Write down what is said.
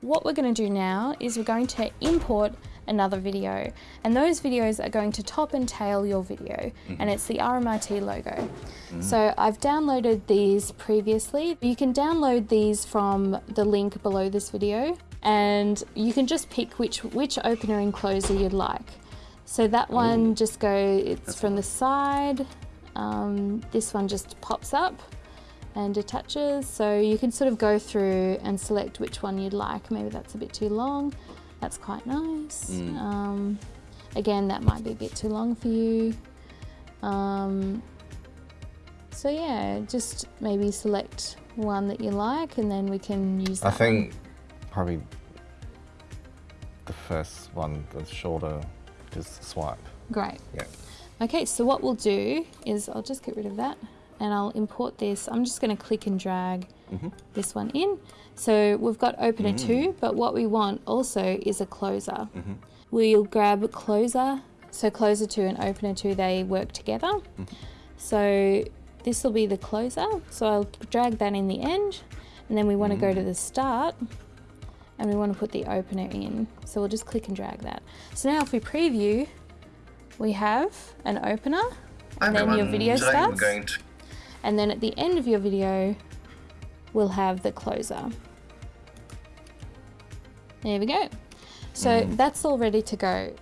what we're going to do now is we're going to import another video and those videos are going to top and tail your video mm -hmm. and it's the RMIT logo. Mm -hmm. So I've downloaded these previously. You can download these from the link below this video and you can just pick which, which opener and closer you'd like. So that one Ooh. just go, it's That's from the side. Um, this one just pops up and attaches. So you can sort of go through and select which one you'd like. Maybe that's a bit too long. That's quite nice. Mm. Um, again, that might be a bit too long for you. Um, so yeah, just maybe select one that you like and then we can use I think one. probably the first one, the shorter, just swipe. Great. Yeah. Okay, so what we'll do is I'll just get rid of that and I'll import this. I'm just going to click and drag mm -hmm. this one in. So we've got opener mm -hmm. two, but what we want also is a closer. Mm -hmm. We'll grab a closer. So closer two and opener two, they work together. Mm-hmm. So this will be the closer. So I'll drag that in the end and then we want to go to mm. the start and we want to put the opener in. So we'll just click and drag that. So now if we preview, we have an opener and then your video starts. And then at the end of your video, we'll have the closer. There we go. So mm. that's all ready to go.